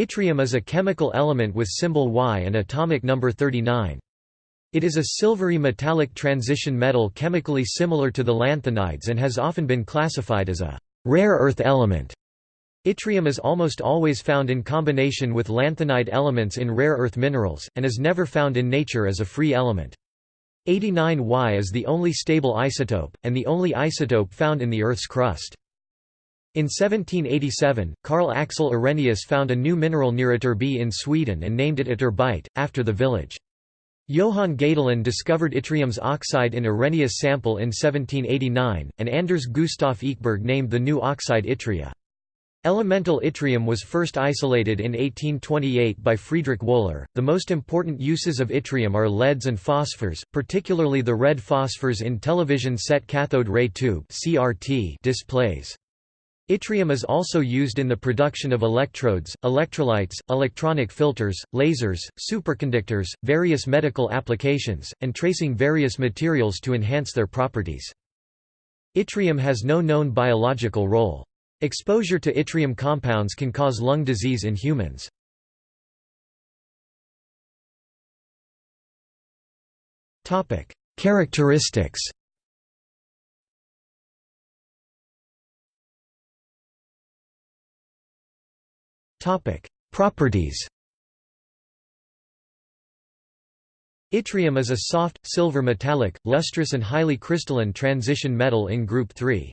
Yttrium is a chemical element with symbol Y and atomic number 39. It is a silvery metallic transition metal chemically similar to the lanthanides and has often been classified as a rare earth element. Yttrium is almost always found in combination with lanthanide elements in rare earth minerals, and is never found in nature as a free element. 89Y is the only stable isotope, and the only isotope found in the Earth's crust. In 1787, Carl Axel Arrhenius found a new mineral near Ytterby in Sweden and named it Ytterbite, after the village. Johann Gadolin discovered yttrium's oxide in Arrhenius sample in 1789, and Anders Gustav Ekeberg named the new oxide yttria. Elemental yttrium was first isolated in 1828 by Friedrich Wöhler. The most important uses of yttrium are LEDs and phosphors, particularly the red phosphors in television set cathode ray tube (CRT) displays. Yttrium is also used in the production of electrodes, electrolytes, electronic filters, lasers, superconductors, various medical applications, and tracing various materials to enhance their properties. Yttrium has no known biological role. Exposure to yttrium compounds can cause lung disease in humans. Characteristics Topic: Properties. Yttrium is a soft, silver metallic, lustrous and highly crystalline transition metal in group 3.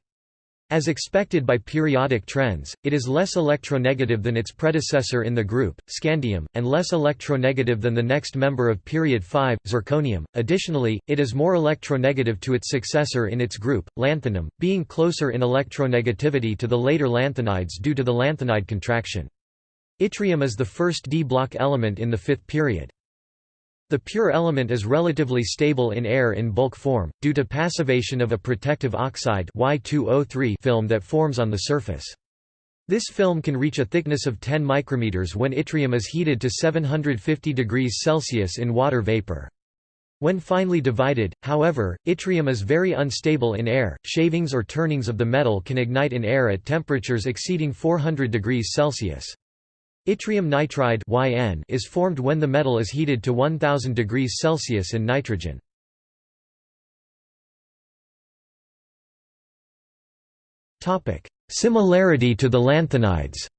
As expected by periodic trends, it is less electronegative than its predecessor in the group, scandium, and less electronegative than the next member of period 5, zirconium. Additionally, it is more electronegative to its successor in its group, lanthanum, being closer in electronegativity to the later lanthanides due to the lanthanide contraction. Yttrium is the first d-block element in the fifth period. The pure element is relatively stable in air in bulk form, due to passivation of a protective oxide y film that forms on the surface. This film can reach a thickness of 10 micrometers when yttrium is heated to 750 degrees Celsius in water vapor. When finely divided, however, yttrium is very unstable in air. Shavings or turnings of the metal can ignite in air at temperatures exceeding 400 degrees Celsius. Yttrium nitride YN is formed when the metal is heated to 1000 degrees Celsius in nitrogen. Topic: Similarity to the lanthanides.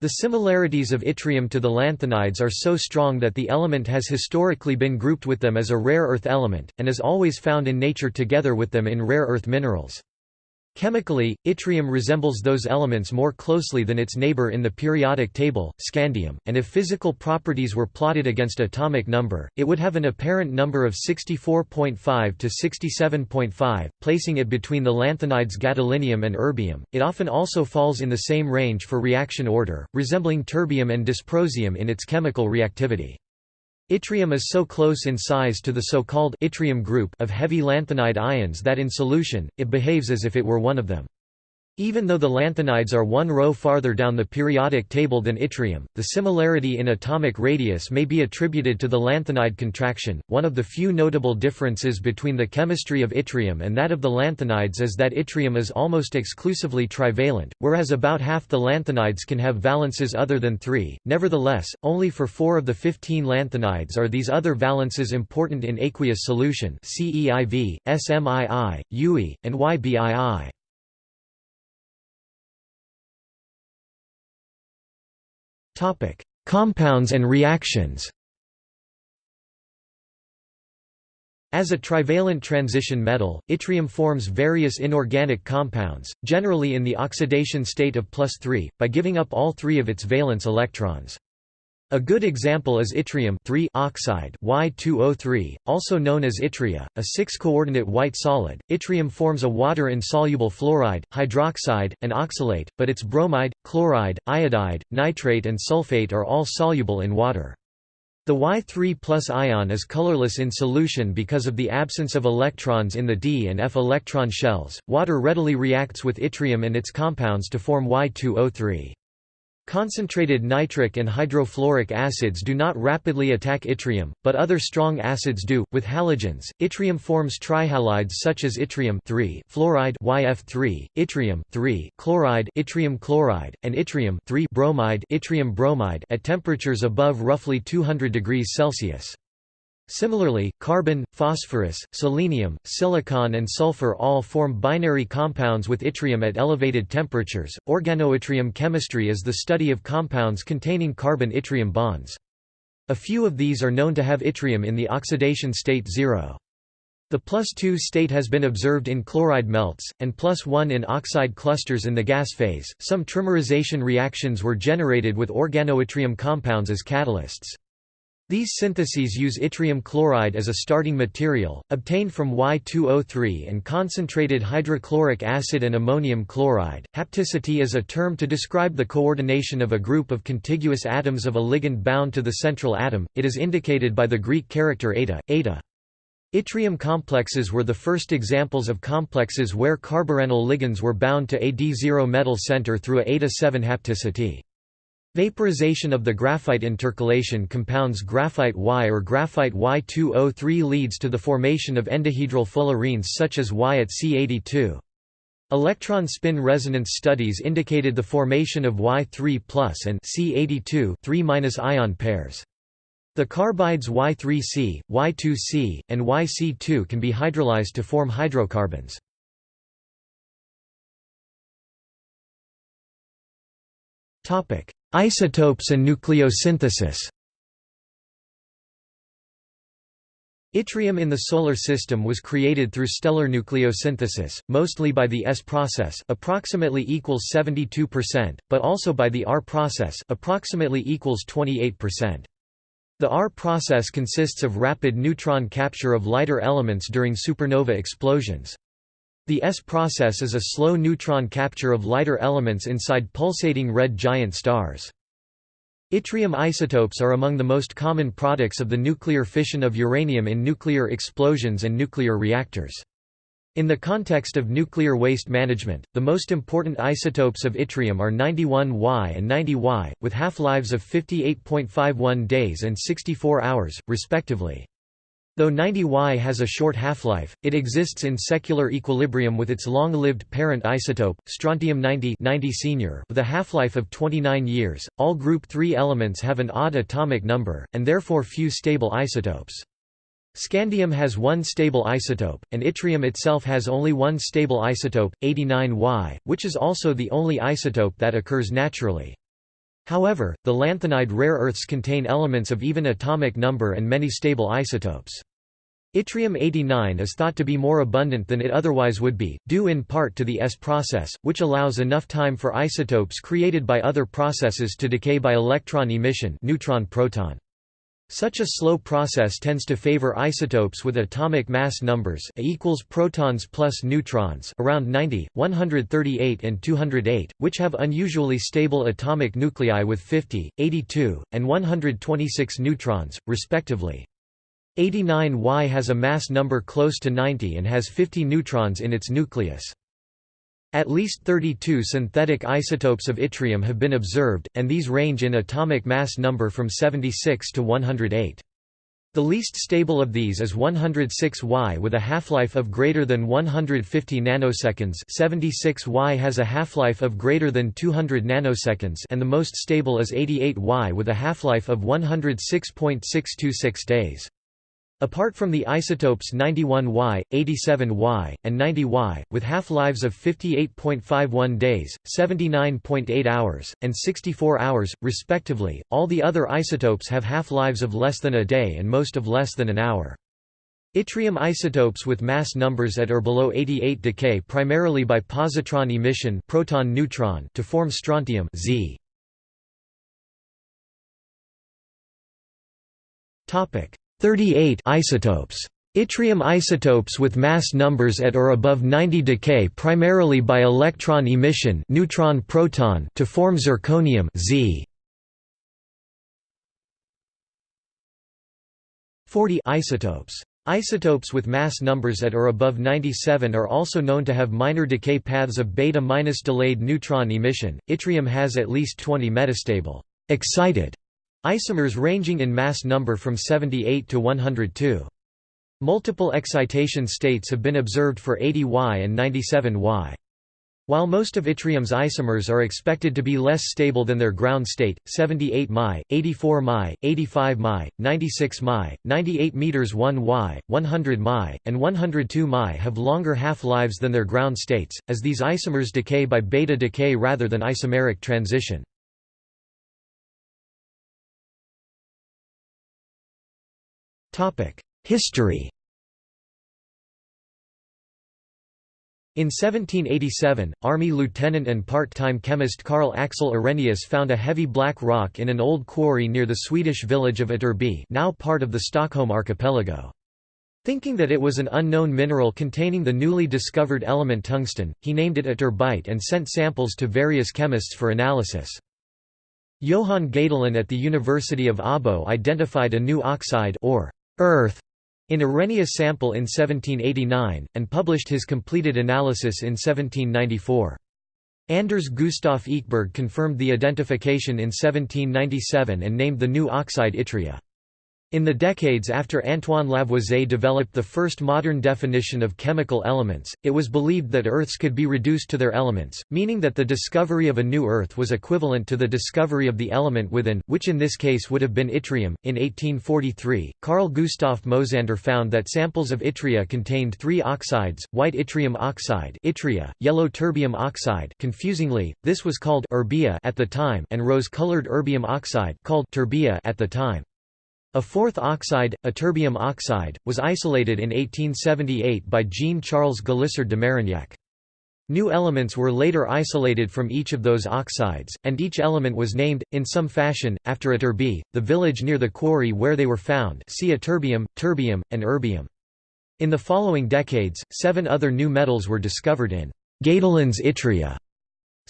The similarities of yttrium to the lanthanides are so strong that the element has historically been grouped with them as a rare earth element, and is always found in nature together with them in rare earth minerals. Chemically, yttrium resembles those elements more closely than its neighbor in the periodic table, scandium, and if physical properties were plotted against atomic number, it would have an apparent number of 64.5 to 67.5, placing it between the lanthanides gadolinium and erbium. It often also falls in the same range for reaction order, resembling terbium and dysprosium in its chemical reactivity. Yttrium is so close in size to the so-called yttrium group of heavy lanthanide ions that in solution, it behaves as if it were one of them. Even though the lanthanides are one row farther down the periodic table than yttrium, the similarity in atomic radius may be attributed to the lanthanide contraction. One of the few notable differences between the chemistry of yttrium and that of the lanthanides is that yttrium is almost exclusively trivalent, whereas about half the lanthanides can have valences other than three. Nevertheless, only for four of the 15 lanthanides are these other valences important in aqueous solution CEIV, SMII, UE, and YBII. Compounds and reactions As a trivalent transition metal, yttrium forms various inorganic compounds, generally in the oxidation state of plus 3, by giving up all three of its valence electrons. A good example is yttrium oxide Y2O3, also known as yttria, a six-coordinate white solid. Yttrium forms a water-insoluble fluoride, hydroxide, and oxalate, but its bromide, chloride, iodide, nitrate and sulfate are all soluble in water. The Y3 ion is colorless in solution because of the absence of electrons in the d and f electron shells. Water readily reacts with yttrium and its compounds to form Y2O3. Concentrated nitric and hydrofluoric acids do not rapidly attack yttrium, but other strong acids do. With halogens, yttrium forms trihalides such as yttrium fluoride YF3, yttrium chloride yttrium chloride, and yttrium bromide yttrium bromide at temperatures above roughly 200 degrees Celsius. Similarly, carbon, phosphorus, selenium, silicon, and sulfur all form binary compounds with yttrium at elevated temperatures. Organoyttrium chemistry is the study of compounds containing carbon yttrium bonds. A few of these are known to have yttrium in the oxidation state 0. The plus 2 state has been observed in chloride melts, and plus 1 in oxide clusters in the gas phase. Some trimerization reactions were generated with organoyttrium compounds as catalysts. These syntheses use yttrium chloride as a starting material, obtained from Y2O3 and concentrated hydrochloric acid and ammonium chloride. Hapticity is a term to describe the coordination of a group of contiguous atoms of a ligand bound to the central atom. It is indicated by the Greek character eta, eta. Yttrium complexes were the first examples of complexes where carboranyl ligands were bound to a D0 metal center through a eta-7 hapticity. Vaporization of the graphite intercalation compounds graphite Y or graphite Y2O3 leads to the formation of endohedral fullerenes such as Y at C82. Electron spin resonance studies indicated the formation of Y3 and C82 3 ion pairs. The carbides Y3C, Y2C, and YC2 can be hydrolyzed to form hydrocarbons. Topic: Isotopes and nucleosynthesis Yttrium in the Solar System was created through stellar nucleosynthesis, mostly by the S process approximately equals 72%, but also by the R process approximately equals 28%. The R process consists of rapid neutron capture of lighter elements during supernova explosions. The S process is a slow neutron capture of lighter elements inside pulsating red giant stars. Yttrium isotopes are among the most common products of the nuclear fission of uranium in nuclear explosions and nuclear reactors. In the context of nuclear waste management, the most important isotopes of yttrium are 91Y and 90Y, with half-lives of 58.51 days and 64 hours, respectively. Though 90Y has a short half-life, it exists in secular equilibrium with its long-lived parent isotope, strontium-90 90 senior, with a half-life of 29 years. All group 3 elements have an odd atomic number, and therefore few stable isotopes. Scandium has one stable isotope, and yttrium itself has only one stable isotope, 89Y, which is also the only isotope that occurs naturally. However, the lanthanide rare earths contain elements of even atomic number and many stable isotopes. Yttrium-89 is thought to be more abundant than it otherwise would be, due in part to the S process, which allows enough time for isotopes created by other processes to decay by electron emission neutron-proton. Such a slow process tends to favor isotopes with atomic mass numbers A equals protons plus neutrons around 90, 138 and 208, which have unusually stable atomic nuclei with 50, 82, and 126 neutrons, respectively. 89Y has a mass number close to 90 and has 50 neutrons in its nucleus. At least 32 synthetic isotopes of yttrium have been observed, and these range in atomic mass number from 76 to 108. The least stable of these is 106Y with a half-life of greater than 150 nanoseconds 76Y has a half-life of greater than 200 nanoseconds and the most stable is 88Y with a half-life of 106.626 days. Apart from the isotopes 91Y, 87Y, and 90Y, with half-lives of 58.51 days, 79.8 hours, and 64 hours, respectively, all the other isotopes have half-lives of less than a day and most of less than an hour. Yttrium isotopes with mass numbers at or below 88 decay primarily by positron emission proton-neutron to form strontium Z. Topic 38 isotopes. Yttrium isotopes with mass numbers at or above 90 decay primarily by electron emission neutron-proton to form zirconium Z. 40 isotopes. Isotopes with mass numbers at or above 97 are also known to have minor decay paths of beta minus delayed neutron emission. Yttrium has at least 20 metastable excited isomers ranging in mass number from 78 to 102. Multiple excitation states have been observed for 80Y and 97Y. While most of yttrium's isomers are expected to be less stable than their ground state, 78 Mi, 84 Mi, 85 Mi, 96 Mi, 98 meters 1 Y, 100 Mi, and 102 Mi have longer half-lives than their ground states, as these isomers decay by beta decay rather than isomeric transition. History In 1787, Army lieutenant and part-time chemist Carl Axel Arrhenius found a heavy black rock in an old quarry near the Swedish village of Ytterby now part of the Stockholm archipelago. Thinking that it was an unknown mineral containing the newly discovered element tungsten, he named it ytterbite and sent samples to various chemists for analysis. Johann Gadolin at the University of Abo identified a new oxide or earth in Arrhenius sample in 1789, and published his completed analysis in 1794. Anders Gustav Ekeberg confirmed the identification in 1797 and named the new oxide yttria. In the decades after Antoine Lavoisier developed the first modern definition of chemical elements, it was believed that Earths could be reduced to their elements, meaning that the discovery of a new Earth was equivalent to the discovery of the element within, which in this case would have been yttrium. In 1843, Carl Gustav Mosander found that samples of yttria contained three oxides: white yttrium oxide (yttria), yellow terbium oxide (confusingly, this was called erbia at the time) and rose-colored erbium oxide called terbia at the time. A fourth oxide, ytterbium oxide, was isolated in 1878 by Jean-Charles Galissard de Marignac. New elements were later isolated from each of those oxides, and each element was named, in some fashion, after Ytterby, the village near the quarry where they were found see ytterbium, terbium, and erbium. In the following decades, seven other new metals were discovered in Gadolin's yttria,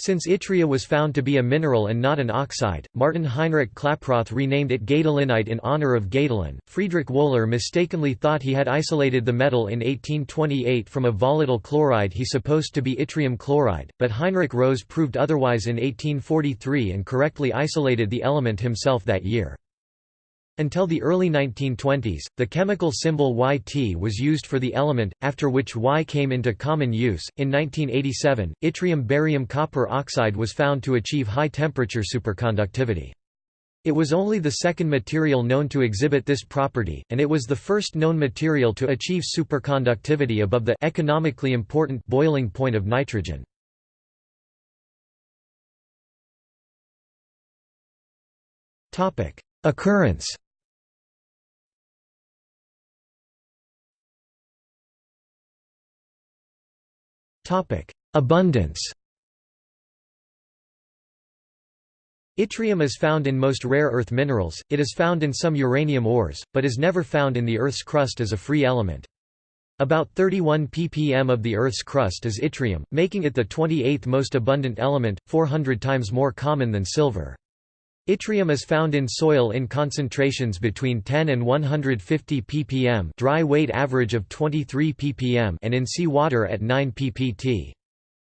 since yttria was found to be a mineral and not an oxide, Martin Heinrich Klaproth renamed it Gadolinite in honor of Gadolin. Friedrich Wöhler mistakenly thought he had isolated the metal in 1828 from a volatile chloride he supposed to be yttrium chloride, but Heinrich Rose proved otherwise in 1843 and correctly isolated the element himself that year. Until the early 1920s, the chemical symbol Yt was used for the element, after which Y came into common use. In 1987, yttrium barium copper oxide was found to achieve high temperature superconductivity. It was only the second material known to exhibit this property, and it was the first known material to achieve superconductivity above the economically important boiling point of nitrogen. Occurrence Abundance Yttrium is found in most rare earth minerals, it is found in some uranium ores, but is never found in the Earth's crust as a free element. About 31 ppm of the Earth's crust is yttrium, making it the 28th most abundant element, 400 times more common than silver. Yttrium is found in soil in concentrations between 10 and 150 ppm dry weight average of 23 ppm and in sea water at 9 ppt.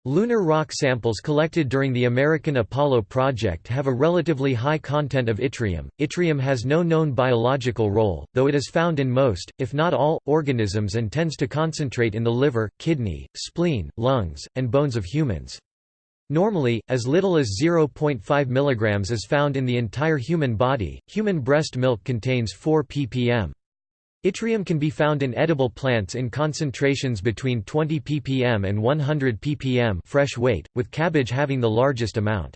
Lunar rock samples collected during the American Apollo project have a relatively high content of yttrium. Yttrium has no known biological role, though it is found in most, if not all, organisms and tends to concentrate in the liver, kidney, spleen, lungs, and bones of humans. Normally, as little as 0.5 mg is found in the entire human body. Human breast milk contains 4 ppm. Yttrium can be found in edible plants in concentrations between 20 ppm and 100 ppm fresh weight, with cabbage having the largest amount.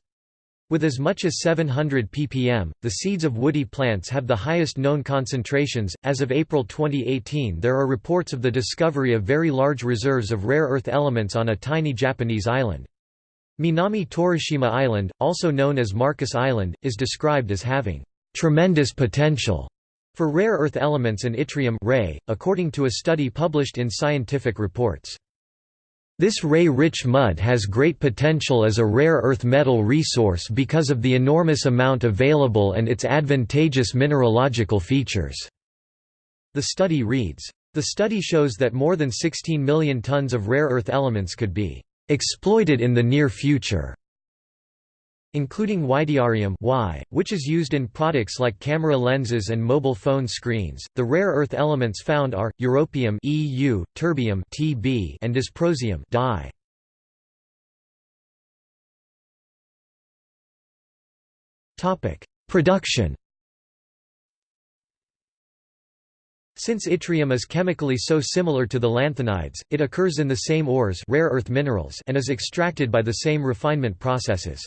With as much as 700 ppm, the seeds of woody plants have the highest known concentrations. As of April 2018, there are reports of the discovery of very large reserves of rare earth elements on a tiny Japanese island. Minami Torishima Island, also known as Marcus Island, is described as having tremendous potential for rare earth elements and yttrium REY, according to a study published in Scientific Reports. This REY-rich mud has great potential as a rare earth metal resource because of the enormous amount available and its advantageous mineralogical features." The study reads, The study shows that more than 16 million tons of rare earth elements could be exploited in the near future including yttrium y, which is used in products like camera lenses and mobile phone screens. The rare earth elements found are europium EU, terbium Tb, and dysprosium Di. Topic: Production. Since yttrium is chemically so similar to the lanthanides, it occurs in the same ores rare earth minerals and is extracted by the same refinement processes.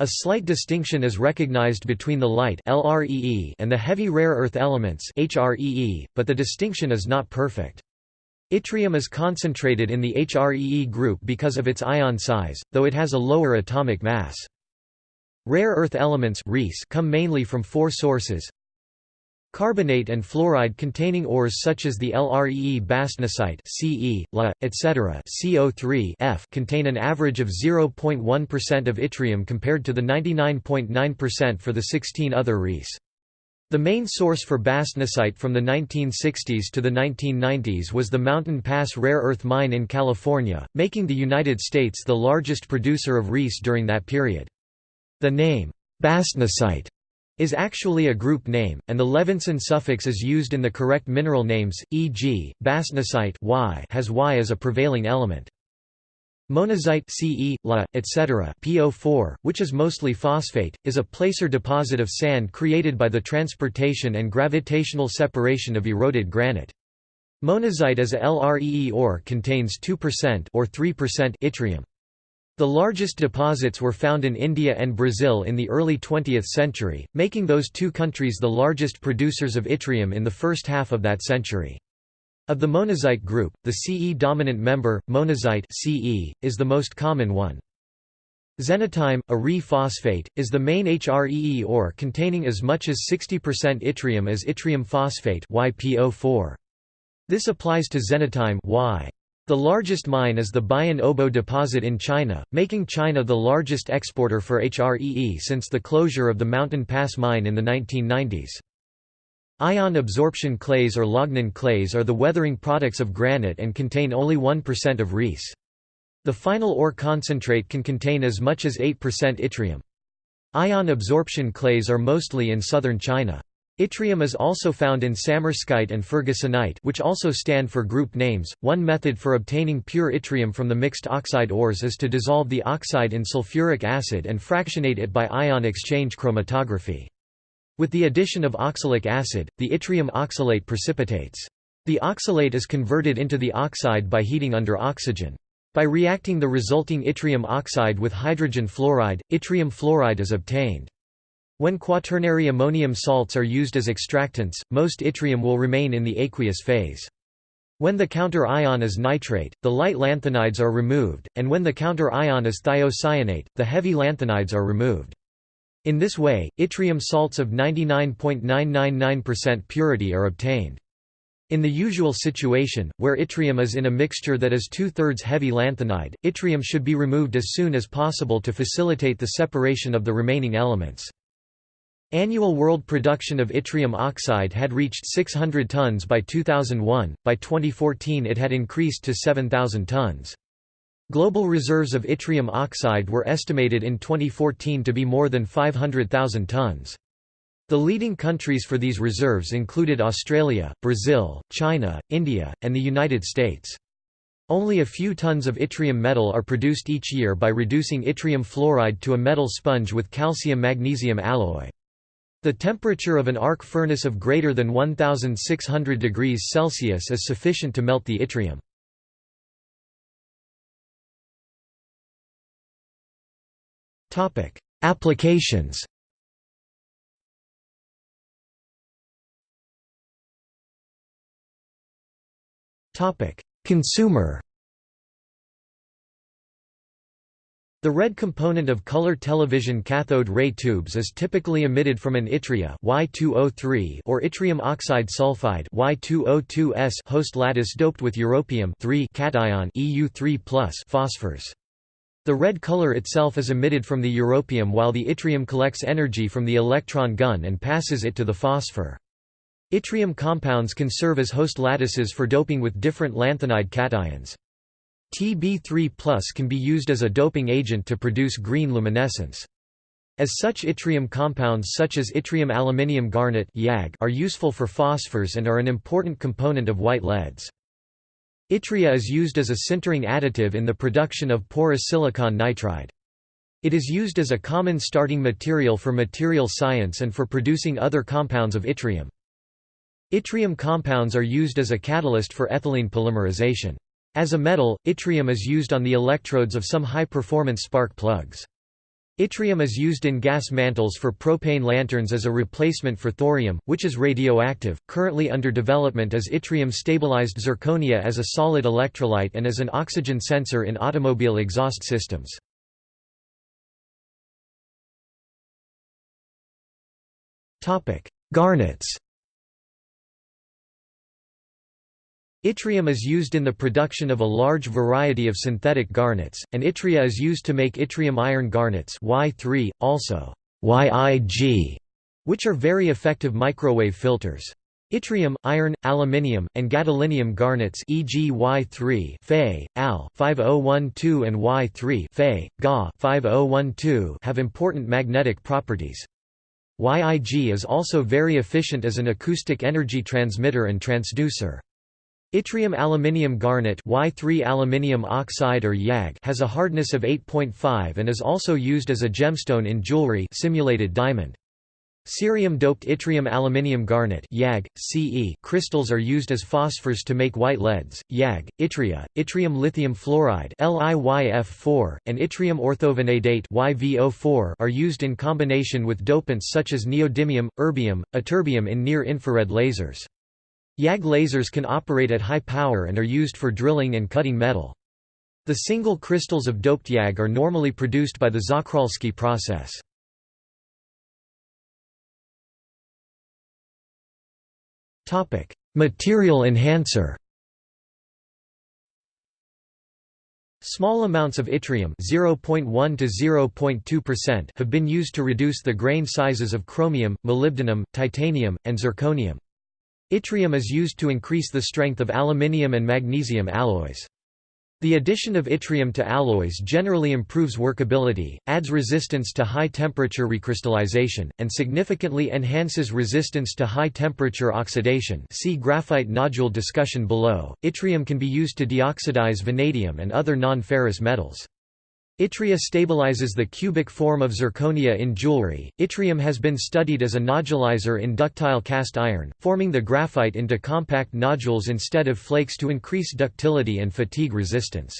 A slight distinction is recognized between the light and the heavy rare earth elements but the distinction is not perfect. Yttrium is concentrated in the HREE group because of its ion size, though it has a lower atomic mass. Rare earth elements come mainly from four sources Carbonate and fluoride containing ores such as the LREE bastnasite Ce, La, etc. CO3 F contain an average of 0.1% of yttrium compared to the 99.9% for the 16 other REEs. The main source for bastnasite from the 1960s to the 1990s was the Mountain Pass rare earth mine in California, making the United States the largest producer of REEs during that period. The name, bastnasite, is actually a group name, and the Levinson suffix is used in the correct mineral names, e.g., bastnasite y has Y as a prevailing element. Monazite Ce, La, etc. PO4, which is mostly phosphate, is a placer deposit of sand created by the transportation and gravitational separation of eroded granite. Monazite as a LREE ore contains 2% or 3% yttrium. The largest deposits were found in India and Brazil in the early 20th century, making those two countries the largest producers of yttrium in the first half of that century. Of the monazite group, the Ce-dominant member, monazite Ce, is the most common one. Xenotime, a Re phosphate, is the main HREE ore containing as much as 60% yttrium as yttrium phosphate YPO4. This applies to xenotime y. The largest mine is the Bayan Obo deposit in China, making China the largest exporter for HREE since the closure of the Mountain Pass mine in the 1990s. Ion absorption clays or Longnan clays are the weathering products of granite and contain only 1% of REEs. The final ore concentrate can contain as much as 8% yttrium. Ion absorption clays are mostly in southern China. Yttrium is also found in samarskite and fergusonite which also stand for group names. One method for obtaining pure yttrium from the mixed oxide ores is to dissolve the oxide in sulfuric acid and fractionate it by ion exchange chromatography. With the addition of oxalic acid, the yttrium oxalate precipitates. The oxalate is converted into the oxide by heating under oxygen. By reacting the resulting yttrium oxide with hydrogen fluoride, yttrium fluoride is obtained. When quaternary ammonium salts are used as extractants, most yttrium will remain in the aqueous phase. When the counter ion is nitrate, the light lanthanides are removed, and when the counter ion is thiocyanate, the heavy lanthanides are removed. In this way, yttrium salts of 99.999% purity are obtained. In the usual situation, where yttrium is in a mixture that is two-thirds heavy lanthanide, yttrium should be removed as soon as possible to facilitate the separation of the remaining elements. Annual world production of yttrium oxide had reached 600 tons by 2001, by 2014 it had increased to 7,000 tons. Global reserves of yttrium oxide were estimated in 2014 to be more than 500,000 tons. The leading countries for these reserves included Australia, Brazil, China, India, and the United States. Only a few tons of yttrium metal are produced each year by reducing yttrium fluoride to a metal sponge with calcium-magnesium alloy. The temperature of an arc furnace of greater than 1600 degrees Celsius is sufficient to melt the yttrium. Topic: Applications. Topic: Consumer The red component of color television cathode ray tubes is typically emitted from an yttria Y203 or yttrium oxide sulfide Y202S host lattice doped with europium cation EU3+ phosphors. The red color itself is emitted from the europium while the yttrium collects energy from the electron gun and passes it to the phosphor. Yttrium compounds can serve as host lattices for doping with different lanthanide cations. Tb3 can be used as a doping agent to produce green luminescence. As such yttrium compounds such as yttrium aluminium garnet are useful for phosphors and are an important component of white LEDs. Yttria is used as a sintering additive in the production of porous silicon nitride. It is used as a common starting material for material science and for producing other compounds of yttrium. Yttrium compounds are used as a catalyst for ethylene polymerization. As a metal, yttrium is used on the electrodes of some high-performance spark plugs. Yttrium is used in gas mantles for propane lanterns as a replacement for thorium, which is radioactive. Currently under development is yttrium stabilized zirconia as a solid electrolyte and as an oxygen sensor in automobile exhaust systems. Topic: Garnets. Yttrium is used in the production of a large variety of synthetic garnets, and yttria is used to make yttrium iron garnets Y3, also YIG, which are very effective microwave filters. Yttrium, iron, aluminium, and gadolinium garnets e.g. Y3 Fe, Al 5012 and Y3 Fe, Ga 5012 have important magnetic properties. YIG is also very efficient as an acoustic energy transmitter and transducer. Yttrium aluminium garnet Y3 aluminium oxide or YAG has a hardness of 8.5 and is also used as a gemstone in jewelry simulated diamond. Cerium-doped yttrium aluminium garnet YAG, CE crystals are used as phosphors to make white LEDs, YAG, yttria, yttrium lithium fluoride LiYF4, and yttrium orthovanadate YVO4 are used in combination with dopants such as neodymium, erbium, ytterbium in near-infrared lasers. YAG lasers can operate at high power and are used for drilling and cutting metal. The single crystals of doped YAG are normally produced by the Czochralski process. Material enhancer Small amounts of yttrium 0.1 to 0.2% have been used to reduce the grain sizes of chromium, molybdenum, titanium, and zirconium. Yttrium is used to increase the strength of aluminium and magnesium alloys. The addition of yttrium to alloys generally improves workability, adds resistance to high-temperature recrystallization, and significantly enhances resistance to high-temperature oxidation see graphite nodule discussion below. Yttrium can be used to deoxidize vanadium and other non-ferrous metals. Yttria stabilizes the cubic form of zirconia in jewelry. Yttrium has been studied as a nodulizer in ductile cast iron, forming the graphite into compact nodules instead of flakes to increase ductility and fatigue resistance.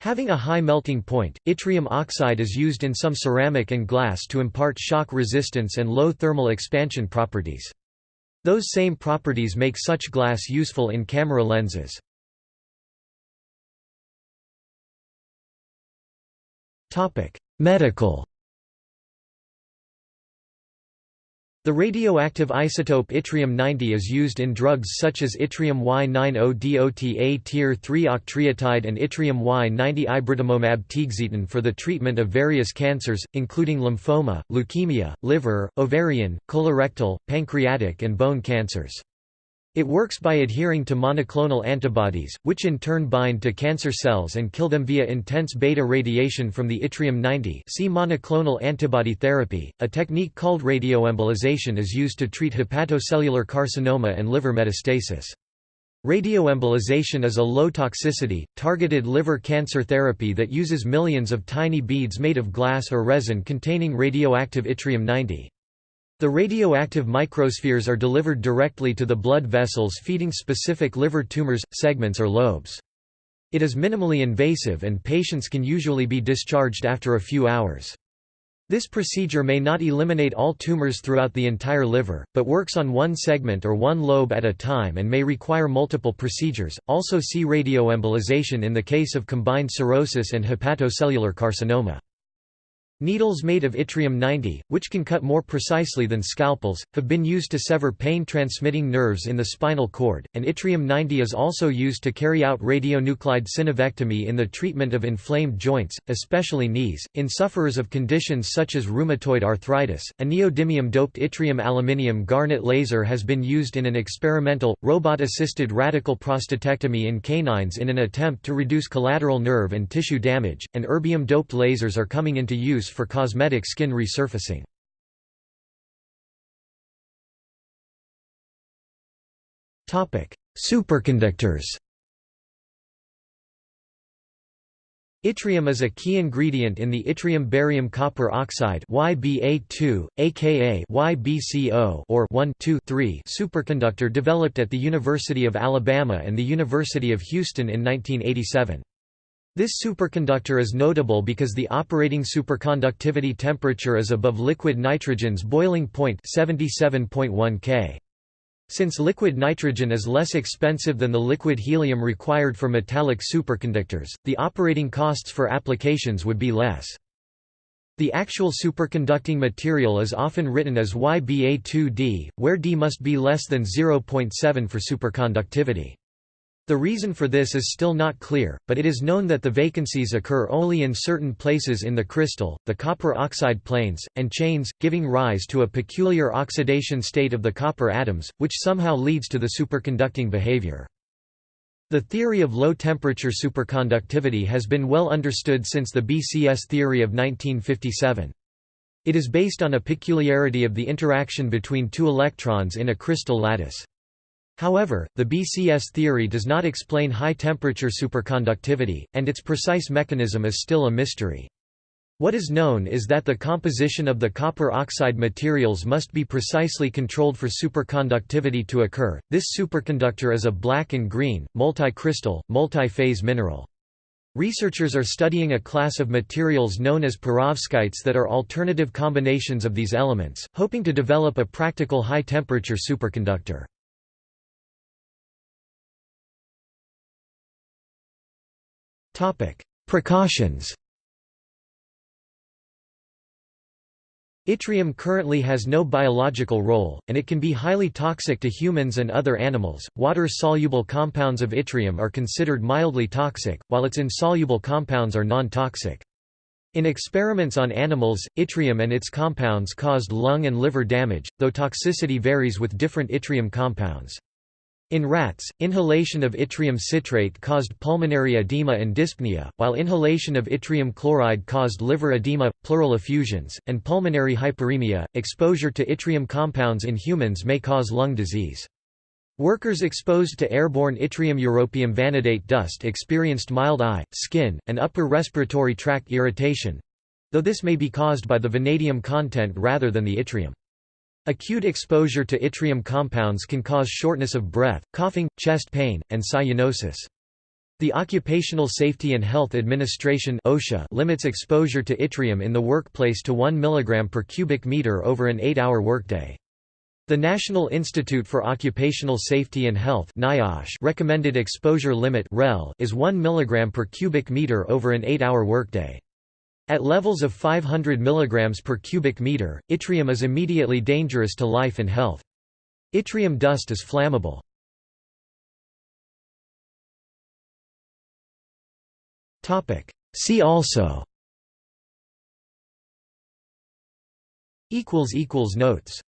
Having a high melting point, yttrium oxide is used in some ceramic and glass to impart shock resistance and low thermal expansion properties. Those same properties make such glass useful in camera lenses. Medical The radioactive isotope yttrium-90 is used in drugs such as yttrium Y90DOTA tier 3 octreotide and yttrium Y90 ibritumomab tiuxetan for the treatment of various cancers, including lymphoma, leukemia, liver, ovarian, colorectal, pancreatic and bone cancers. It works by adhering to monoclonal antibodies, which in turn bind to cancer cells and kill them via intense beta radiation from the yttrium-90 see monoclonal antibody therapy. A technique called radioembolization is used to treat hepatocellular carcinoma and liver metastasis. Radioembolization is a low-toxicity, targeted liver cancer therapy that uses millions of tiny beads made of glass or resin containing radioactive yttrium-90. The radioactive microspheres are delivered directly to the blood vessels feeding specific liver tumors, segments or lobes. It is minimally invasive and patients can usually be discharged after a few hours. This procedure may not eliminate all tumors throughout the entire liver, but works on one segment or one lobe at a time and may require multiple procedures. Also see radioembolization in the case of combined cirrhosis and hepatocellular carcinoma. Needles made of yttrium-90, which can cut more precisely than scalpels, have been used to sever pain-transmitting nerves in the spinal cord, and yttrium-90 is also used to carry out radionuclide synovectomy in the treatment of inflamed joints, especially knees. In sufferers of conditions such as rheumatoid arthritis, a neodymium-doped yttrium-aluminium garnet laser has been used in an experimental, robot-assisted radical prostatectomy in canines in an attempt to reduce collateral nerve and tissue damage, and erbium-doped lasers are coming into use for cosmetic skin resurfacing. Superconductors Yttrium is a key ingredient in the yttrium-barium copper oxide YBA2, aka YBCO or 1-2-3 superconductor developed at the University of Alabama and the University of Houston in 1987. This superconductor is notable because the operating superconductivity temperature is above liquid nitrogen's boiling point 77.1 K. Since liquid nitrogen is less expensive than the liquid helium required for metallic superconductors, the operating costs for applications would be less. The actual superconducting material is often written as YBA2D, where D must be less than 0.7 for superconductivity. The reason for this is still not clear, but it is known that the vacancies occur only in certain places in the crystal, the copper oxide planes, and chains, giving rise to a peculiar oxidation state of the copper atoms, which somehow leads to the superconducting behavior. The theory of low-temperature superconductivity has been well understood since the BCS theory of 1957. It is based on a peculiarity of the interaction between two electrons in a crystal lattice. However, the BCS theory does not explain high-temperature superconductivity, and its precise mechanism is still a mystery. What is known is that the composition of the copper oxide materials must be precisely controlled for superconductivity to occur. This superconductor is a black and green, multi-crystal, multi-phase mineral. Researchers are studying a class of materials known as perovskites that are alternative combinations of these elements, hoping to develop a practical high-temperature superconductor. Precautions Yttrium currently has no biological role, and it can be highly toxic to humans and other animals. Water soluble compounds of yttrium are considered mildly toxic, while its insoluble compounds are non toxic. In experiments on animals, yttrium and its compounds caused lung and liver damage, though toxicity varies with different yttrium compounds. In rats, inhalation of yttrium citrate caused pulmonary edema and dyspnea, while inhalation of yttrium chloride caused liver edema, pleural effusions, and pulmonary hyperemia. Exposure to yttrium compounds in humans may cause lung disease. Workers exposed to airborne yttrium europium vanadate dust experienced mild eye, skin, and upper respiratory tract irritation though this may be caused by the vanadium content rather than the yttrium. Acute exposure to yttrium compounds can cause shortness of breath, coughing, chest pain, and cyanosis. The Occupational Safety and Health Administration OSHA limits exposure to yttrium in the workplace to 1 mg per cubic meter over an 8-hour workday. The National Institute for Occupational Safety and Health NIOSH recommended exposure limit REL is 1 mg per cubic meter over an 8-hour workday. At levels of 500 mg per cubic meter, yttrium is immediately dangerous to life and health. Yttrium dust is flammable. See also Notes